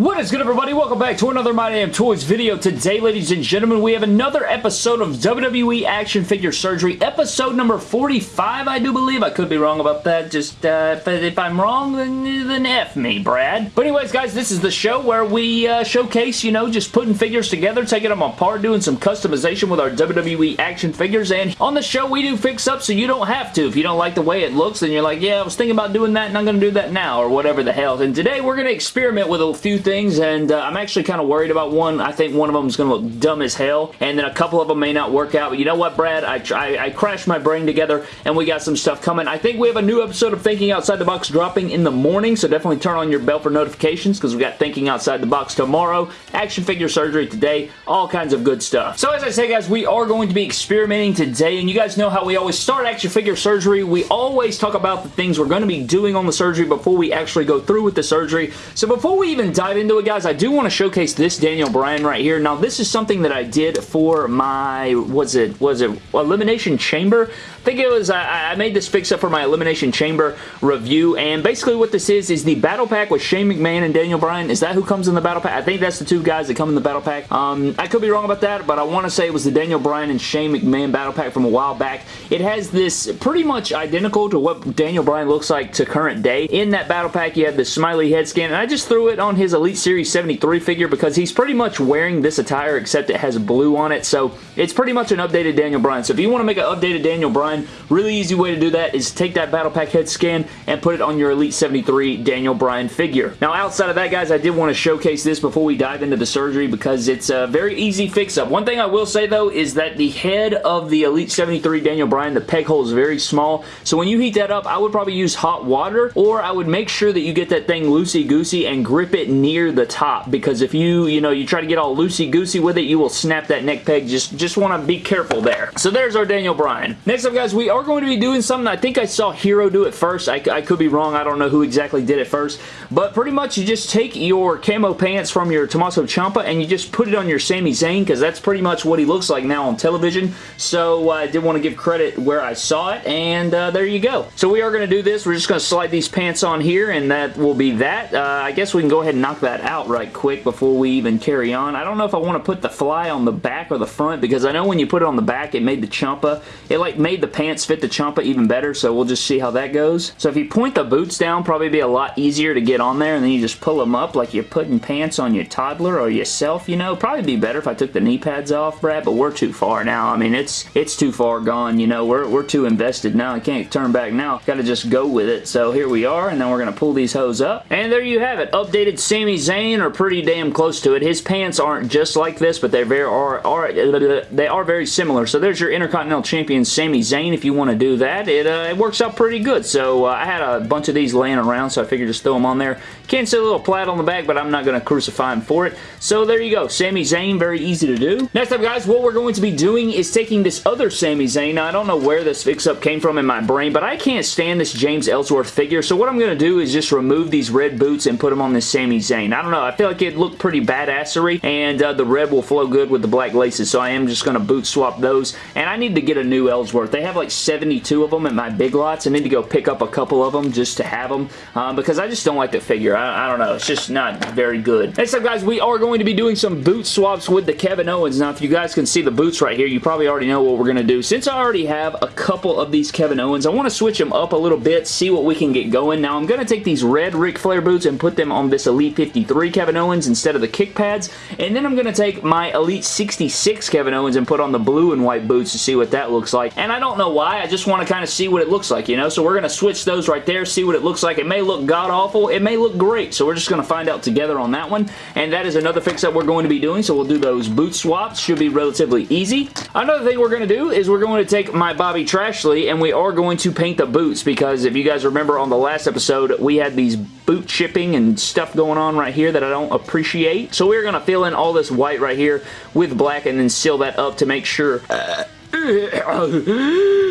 What is good everybody? Welcome back to another My Damn Toys video. Today, ladies and gentlemen, we have another episode of WWE Action Figure Surgery, episode number 45, I do believe. I could be wrong about that, just, uh, if I'm wrong, then, then F me, Brad. But anyways, guys, this is the show where we uh, showcase, you know, just putting figures together, taking them apart, doing some customization with our WWE action figures, and on the show, we do fix-up so you don't have to. If you don't like the way it looks, then you're like, yeah, I was thinking about doing that, and I'm going to do that now, or whatever the hell. And today, we're going to experiment with a few things things, and uh, I'm actually kind of worried about one. I think one of them is going to look dumb as hell, and then a couple of them may not work out. But you know what, Brad? I, I, I crashed my brain together, and we got some stuff coming. I think we have a new episode of Thinking Outside the Box dropping in the morning, so definitely turn on your bell for notifications, because we got Thinking Outside the Box tomorrow, action figure surgery today, all kinds of good stuff. So as I say, guys, we are going to be experimenting today, and you guys know how we always start action figure surgery. We always talk about the things we're going to be doing on the surgery before we actually go through with the surgery. So before we even dive into it, guys, I do want to showcase this Daniel Bryan right here. Now, this is something that I did for my, was it, was it Elimination Chamber? I think it was, I, I made this fix up for my Elimination Chamber review, and basically what this is, is the Battle Pack with Shane McMahon and Daniel Bryan. Is that who comes in the Battle Pack? I think that's the two guys that come in the Battle Pack. Um, I could be wrong about that, but I want to say it was the Daniel Bryan and Shane McMahon Battle Pack from a while back. It has this pretty much identical to what Daniel Bryan looks like to current day. In that Battle Pack, you have the smiley head scan, and I just threw it on his Elite Series 73 figure because he's pretty much wearing this attire except it has blue on it, so it's pretty much an updated Daniel Bryan. So if you want to make an updated Daniel Bryan, really easy way to do that is take that Battle Pack head scan and put it on your Elite 73 Daniel Bryan figure. Now outside of that guys, I did want to showcase this before we dive into the surgery because it's a very easy fix-up. One thing I will say though is that the head of the Elite 73 Daniel Bryan, the peg hole is very small, so when you heat that up, I would probably use hot water or I would make sure that you get that thing loosey-goosey and grip it near the top because if you, you know, you try to get all loosey-goosey with it, you will snap that neck peg. Just, just want to be careful there. So there's our Daniel Bryan. Next up guys, we are going to be doing something. I think I saw Hero do it first. I, I could be wrong. I don't know who exactly did it first. But pretty much you just take your camo pants from your Tommaso Ciampa and you just put it on your Sami Zayn because that's pretty much what he looks like now on television. So uh, I did want to give credit where I saw it and uh, there you go. So we are going to do this. We're just going to slide these pants on here and that will be that. Uh, I guess we can go ahead and knock that out right quick before we even carry on. I don't know if I want to put the fly on the back or the front because I know when you put it on the back it made the Ciampa. It like made the pants fit the Ciampa even better so we'll just see how that goes. So if you point the boots down probably be a lot easier to get on there and then you just pull them up like you're putting pants on your toddler or yourself you know. Probably be better if I took the knee pads off Brad but we're too far now. I mean it's it's too far gone you know. We're, we're too invested now. I can't turn back now. Got to just go with it. So here we are and then we're to pull these hose up and there you have it. Updated Sami Zayn are pretty damn close to it. His pants aren't just like this but they very are, are they are very similar. So there's your Intercontinental Champion Sami Zayn if you want to do that. It, uh, it works out pretty good. So uh, I had a bunch of these laying around so I figured just throw them on there. Can't see a little plaid on the back but I'm not going to crucify him for it. So there you go. Sami Zayn, very easy to do. Next up guys, what we're going to be doing is taking this other Sami Zayn. Now I don't know where this fix-up came from in my brain but I can't stand this James Ellsworth figure. So what I'm going to do is just remove these red boots and put them on this Sami Zayn. I don't know. I feel like it looked pretty badassery and uh, the red will flow good with the black laces so I am just going to boot swap those and I need to get a new Ellsworth. They have like 72 of them at my big lots. I need to go pick up a couple of them just to have them um, because I just don't like the figure. I, I, don't know. It's just not very good. Next up guys, we are going to be doing some boot swaps with the Kevin Owens. Now if you guys can see the boots right here, you probably already know what we're going to do. Since I already have a couple of these Kevin Owens, I want to switch them up a little bit, see what we can get going. Now I'm going to take these red Ric Flair boots and put them on this Elite 53 Kevin Owens instead of the kick pads and then I'm going to take my Elite 66 Kevin Owens and put on the blue and white boots to see what that looks like. And I don't know why. I just want to kind of see what it looks like, you know? So we're going to switch those right there, see what it looks like. It may look god-awful. It may look great. So we're just going to find out together on that one. And that is another fix-up we're going to be doing. So we'll do those boot swaps. Should be relatively easy. Another thing we're going to do is we're going to take my Bobby Trashley and we are going to paint the boots because if you guys remember on the last episode, we had these boot chipping and stuff going on right here that I don't appreciate. So we're going to fill in all this white right here with black and then seal that up to make sure... Uh,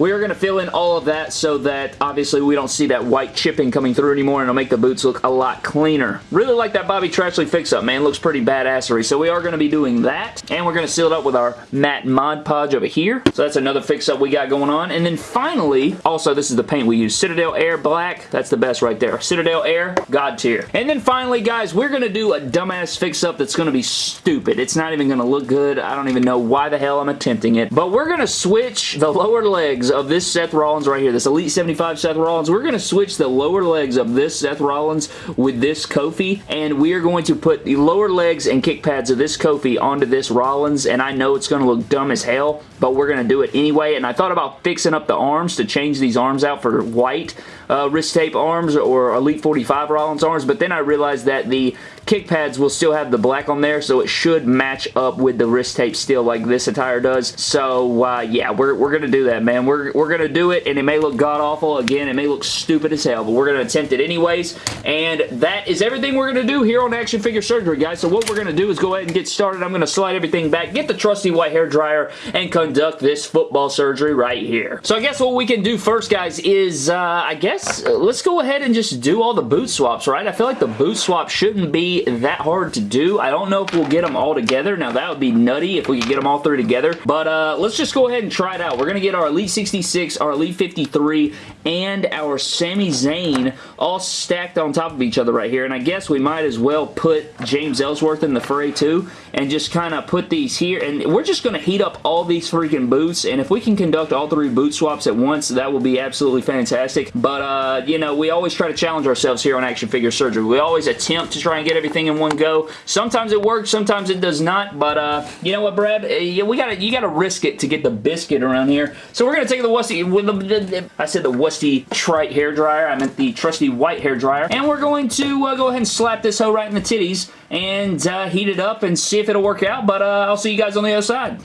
We are going to fill in all of that so that obviously we don't see that white chipping coming through anymore and it'll make the boots look a lot cleaner. Really like that Bobby Trashley fix-up, man. Looks pretty badassery. So we are going to be doing that and we're going to seal it up with our matte Mod Podge over here. So that's another fix-up we got going on. And then finally, also this is the paint we use. Citadel Air Black. That's the best right there. Citadel Air, God tier. And then finally, guys, we're going to do a dumbass fix-up that's going to be stupid. It's not even going to look good. I don't even know why the hell I'm attempting it. But we're going to switch the lower legs of this Seth Rollins right here. This Elite 75 Seth Rollins. We're going to switch the lower legs of this Seth Rollins with this Kofi. And we are going to put the lower legs and kick pads of this Kofi onto this Rollins. And I know it's going to look dumb as hell, but we're going to do it anyway. And I thought about fixing up the arms to change these arms out for white uh, wrist tape arms or Elite 45 Rollins arms, but then I realized that the kick pads will still have the black on there, so it should match up with the wrist tape still like this attire does. So, uh, yeah, we're, we're going to do that, man. We're, we're going to do it, and it may look god-awful. Again, it may look stupid as hell, but we're going to attempt it anyways, and that is everything we're going to do here on Action Figure Surgery, guys. So what we're going to do is go ahead and get started. I'm going to slide everything back, get the trusty white hair dryer, and conduct this football surgery right here. So I guess what we can do first, guys, is, uh, I guess, uh, let's go ahead and just do all the boot swaps, right? I feel like the boot swap shouldn't be that hard to do. I don't know if we'll get them all together. Now, that would be nutty if we could get them all three together. But uh, let's just go ahead and try it out. We're going to get our Elite 66, our Elite 53, and our Sami Zayn all stacked on top of each other right here. And I guess we might as well put James Ellsworth in the fray too and just kind of put these here. And we're just going to heat up all these freaking boots. And if we can conduct all three boot swaps at once, that will be absolutely fantastic. But, uh, you know, we always try to challenge ourselves here on Action Figure Surgery. We always attempt to try and get everything in one go. Sometimes it works, sometimes it does not. But, uh, you know what, Brad? Uh, we gotta, you got to risk it to get the biscuit around here. So we're going to take the Wusty, I said the Wusty Trite hair dryer. I meant the trusty white hair dryer. And we're going to uh, go ahead and slap this hoe right in the titties and uh, heat it up and see if it'll work out. But uh, I'll see you guys on the other side.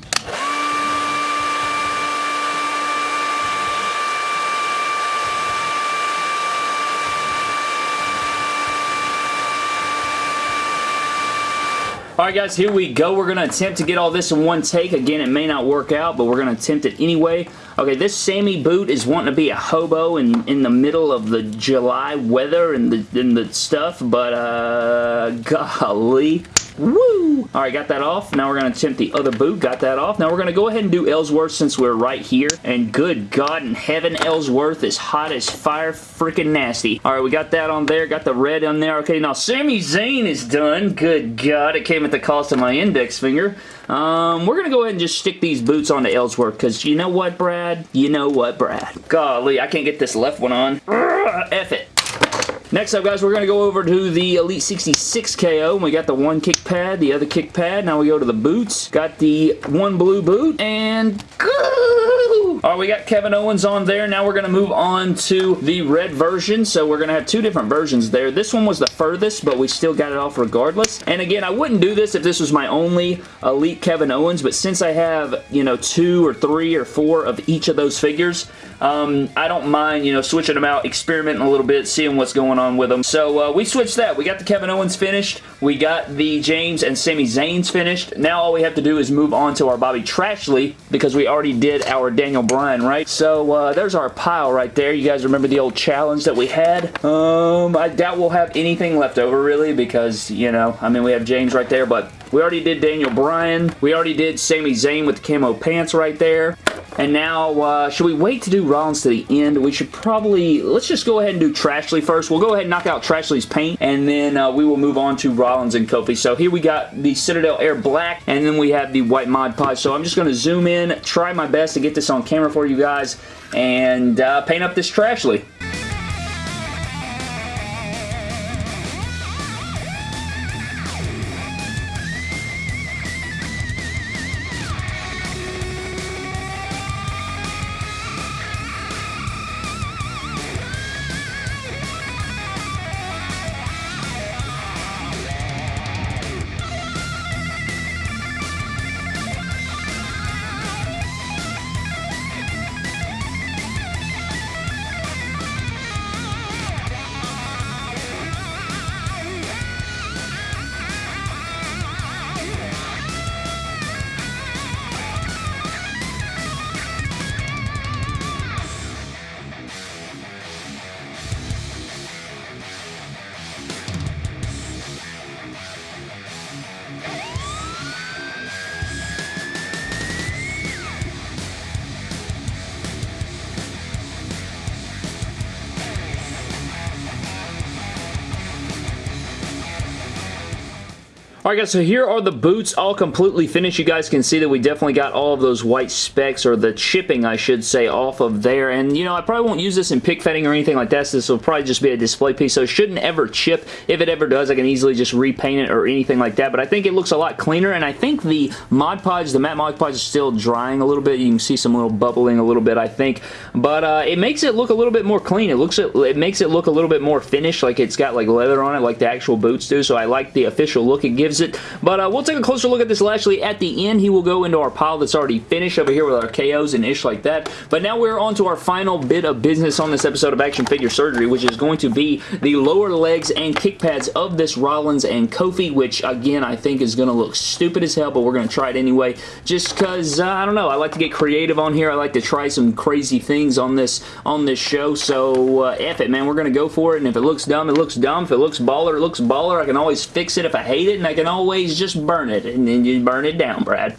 Alright guys, here we go. We're going to attempt to get all this in one take. Again, it may not work out, but we're going to attempt it anyway. Okay, this Sami boot is wanting to be a hobo in, in the middle of the July weather and the, and the stuff, but uh, golly. Woo! Alright, got that off. Now we're going to attempt the other boot. Got that off. Now we're going to go ahead and do Ellsworth since we're right here. And good God in heaven, Ellsworth is hot as fire freaking nasty. Alright, we got that on there. Got the red on there. Okay, now Sami Zayn is done. Good God, it came at the cost of my index finger. Um, we're going to go ahead and just stick these boots onto Ellsworth because you know what, Brad? You know what, Brad? Golly, I can't get this left one on. F it. Next up, guys, we're going to go over to the Elite 66 KO. We got the one kick pad, the other kick pad. Now we go to the boots. Got the one blue boot, and go! All right, we got Kevin Owens on there. Now we're going to move on to the red version. So we're going to have two different versions there. This one was the furthest, but we still got it off regardless. And again, I wouldn't do this if this was my only Elite Kevin Owens, but since I have, you know, two or three or four of each of those figures, um, I don't mind, you know, switching them out, experimenting a little bit, seeing what's going on with them. So uh, we switched that. We got the Kevin Owens finished. We got the James and Sami Zayn's finished. Now all we have to do is move on to our Bobby Trashley because we already did our Daniel Bryan, right? So uh, there's our pile right there. You guys remember the old challenge that we had? Um, I doubt we'll have anything left over really because, you know, I mean, we have James right there, but we already did Daniel Bryan. We already did Sami Zayn with the camo pants right there. And now, uh, should we wait to do Rollins to the end? We should probably, let's just go ahead and do Trashley first. We'll go ahead and knock out Trashley's paint, and then uh, we will move on to Rollins and Kofi. So here we got the Citadel Air Black, and then we have the White Mod Podge. So I'm just going to zoom in, try my best to get this on camera for you guys, and uh, paint up this Trashley. Alright guys, so here are the boots all completely finished. You guys can see that we definitely got all of those white specks, or the chipping I should say, off of there. And you know, I probably won't use this in pick fetting or anything like that, so this will probably just be a display piece, so it shouldn't ever chip. If it ever does, I can easily just repaint it or anything like that, but I think it looks a lot cleaner, and I think the Mod Podge, the matte Mod Podge is still drying a little bit. You can see some little bubbling a little bit, I think, but uh, it makes it look a little bit more clean. It looks it makes it look a little bit more finished, like it's got like leather on it, like the actual boots do, so I like the official look it gives it, but uh, we'll take a closer look at this Lashley at the end. He will go into our pile that's already finished over here with our KOs and ish like that. But now we're on to our final bit of business on this episode of Action Figure Surgery, which is going to be the lower legs and kick pads of this Rollins and Kofi, which again I think is going to look stupid as hell, but we're going to try it anyway. Just because, uh, I don't know, I like to get creative on here. I like to try some crazy things on this on this show, so uh, F it, man. We're going to go for it, and if it looks dumb, it looks dumb. If it looks baller, it looks baller. I can always fix it if I hate it, and I can always just burn it, and then you burn it down, Brad.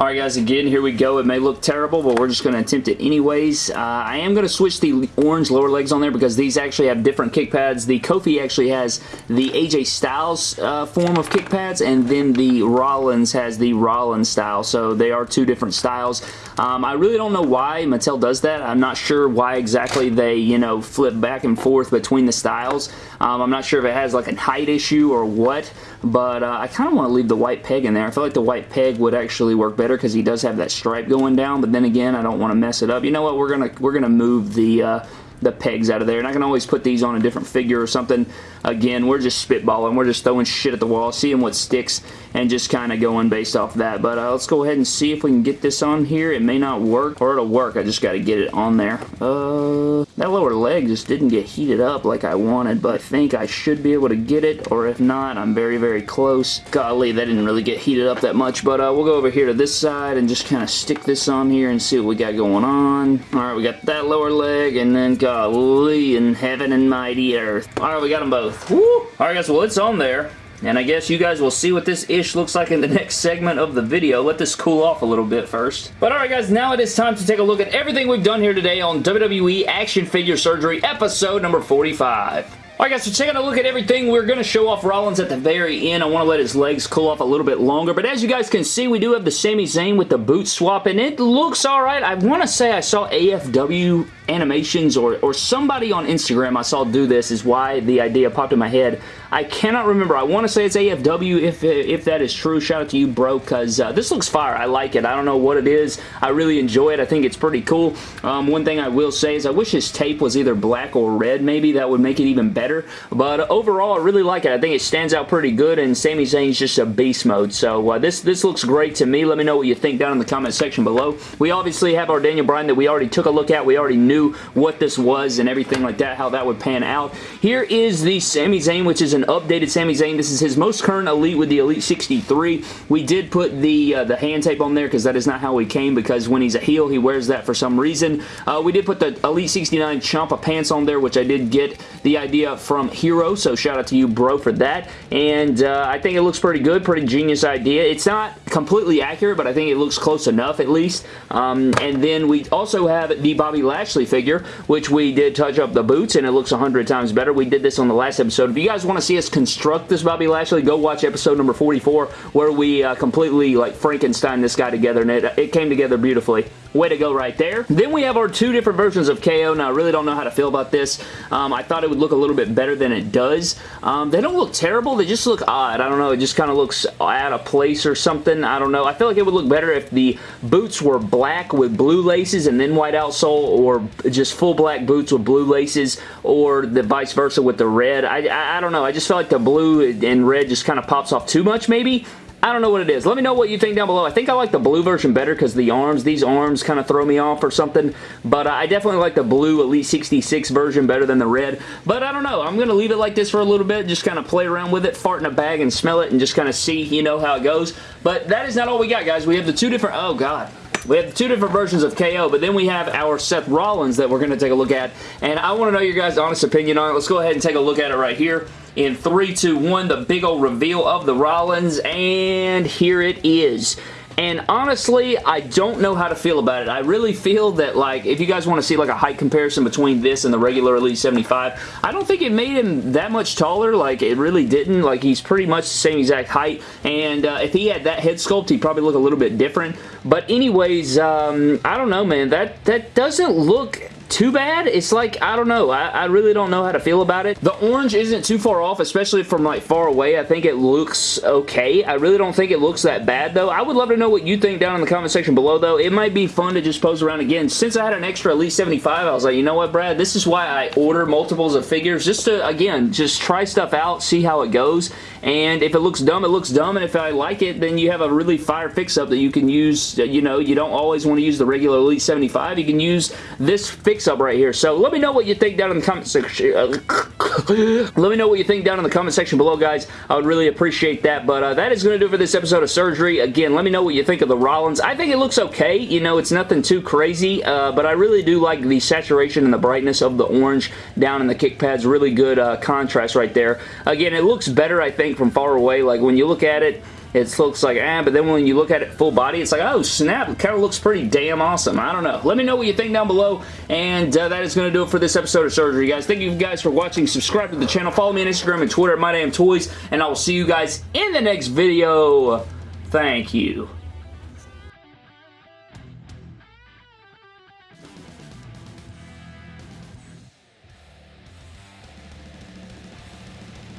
Alright guys, again, here we go. It may look terrible, but we're just going to attempt it anyways. Uh, I am going to switch the orange lower legs on there because these actually have different kick pads. The Kofi actually has the AJ Styles uh, form of kick pads, and then the Rollins has the Rollins style, so they are two different styles. Um, I really don't know why Mattel does that. I'm not sure why exactly they, you know, flip back and forth between the styles. Um, I'm not sure if it has like a height issue or what, but uh, I kind of want to leave the white peg in there. I feel like the white peg would actually work better because he does have that stripe going down, but then again, I don't want to mess it up. You know what? We're going to we're gonna move the... Uh, the pegs out of there. And I can always put these on a different figure or something. Again, we're just spitballing. We're just throwing shit at the wall, seeing what sticks, and just kind of going based off that. But uh, let's go ahead and see if we can get this on here. It may not work, or it'll work. I just got to get it on there. Uh, that lower leg just didn't get heated up like I wanted, but I think I should be able to get it, or if not, I'm very, very close. Golly, that didn't really get heated up that much, but uh, we'll go over here to this side and just kind of stick this on here and see what we got going on. All right, we got that lower leg, and then golly in heaven and mighty earth. All right, we got them both. Woo! All right, guys, well, it's on there. And I guess you guys will see what this ish looks like in the next segment of the video. Let this cool off a little bit first. But alright guys, now it is time to take a look at everything we've done here today on WWE Action Figure Surgery episode number 45. Alright guys, so taking a look at everything, we're going to show off Rollins at the very end. I want to let his legs cool off a little bit longer, but as you guys can see, we do have the Sami Zayn with the boot swap, and it looks alright. I want to say I saw AFW animations or, or somebody on Instagram I saw do this is why the idea popped in my head. I cannot remember. I want to say it's AFW if, if that is true. Shout out to you, bro, because uh, this looks fire. I like it. I don't know what it is. I really enjoy it. I think it's pretty cool. Um, one thing I will say is I wish his tape was either black or red maybe. That would make it even better. But overall, I really like it. I think it stands out pretty good, and Sami Zayn's just a beast mode. So uh, this, this looks great to me. Let me know what you think down in the comment section below. We obviously have our Daniel Bryan that we already took a look at. We already knew what this was and everything like that, how that would pan out. Here is the Sami Zayn, which is an updated Sami Zayn. This is his most current Elite with the Elite 63. We did put the uh, the hand tape on there because that is not how he came because when he's a heel, he wears that for some reason. Uh, we did put the Elite 69 Ciampa pants on there, which I did get the idea from Hero, so shout out to you, bro, for that. And uh, I think it looks pretty good, pretty genius idea. It's not completely accurate, but I think it looks close enough at least. Um, and then we also have the Bobby Lashley figure, which we did touch up the boots, and it looks 100 times better. We did this on the last episode. If you guys want to see us construct this Bobby Lashley, go watch episode number 44, where we uh, completely like Frankenstein this guy together, and it, it came together beautifully. Way to go right there. Then we have our two different versions of KO. Now, I really don't know how to feel about this. Um, I thought it would look a little bit better than it does. Um, they don't look terrible. They just look odd. I don't know. It just kind of looks out of place or something. I don't know. I feel like it would look better if the boots were black with blue laces and then white outsole or just full black boots with blue laces or the vice versa with the red. I, I, I don't know. I just feel like the blue and red just kind of pops off too much maybe. I don't know what it is. Let me know what you think down below. I think I like the blue version better because the arms, these arms kind of throw me off or something. But uh, I definitely like the blue Elite 66 version better than the red. But I don't know. I'm going to leave it like this for a little bit. Just kind of play around with it, fart in a bag and smell it and just kind of see, you know, how it goes. But that is not all we got, guys. We have the two different... Oh, God. We have two different versions of KO, but then we have our Seth Rollins that we're going to take a look at, and I want to know your guys' honest opinion on it. Let's go ahead and take a look at it right here. in 3, 2, 1, the big old reveal of the Rollins, and here it is. And honestly, I don't know how to feel about it. I really feel that, like, if you guys want to see, like, a height comparison between this and the regular Elite 75, I don't think it made him that much taller. Like, it really didn't. Like, he's pretty much the same exact height. And uh, if he had that head sculpt, he'd probably look a little bit different. But anyways, um, I don't know, man. That, that doesn't look too bad. It's like, I don't know. I, I, really don't know how to feel about it. The orange isn't too far off, especially from like far away. I think it looks okay. I really don't think it looks that bad though. I would love to know what you think down in the comment section below though. It might be fun to just pose around again. Since I had an extra Elite 75, I was like, you know what, Brad? This is why I order multiples of figures. Just to, again, just try stuff out, see how it goes. And if it looks dumb, it looks dumb. And if I like it, then you have a really fire fix-up that you can use. You know, you don't always want to use the regular Elite 75. You can use this fix-up right here. So let me know what you think down in the comment section. let me know what you think down in the comment section below, guys. I would really appreciate that. But uh, that is going to do for this episode of Surgery. Again, let me know what you think of the Rollins. I think it looks okay. You know, it's nothing too crazy. Uh, but I really do like the saturation and the brightness of the orange down in the kick pads. Really good uh, contrast right there. Again, it looks better, I think from far away, like when you look at it, it looks like, ah, but then when you look at it full body, it's like, oh, snap, it kind of looks pretty damn awesome. I don't know. Let me know what you think down below, and uh, that is going to do it for this episode of Surgery, guys. Thank you guys for watching. Subscribe to the channel. Follow me on Instagram and Twitter at MyDamnToys, and I will see you guys in the next video. Thank you.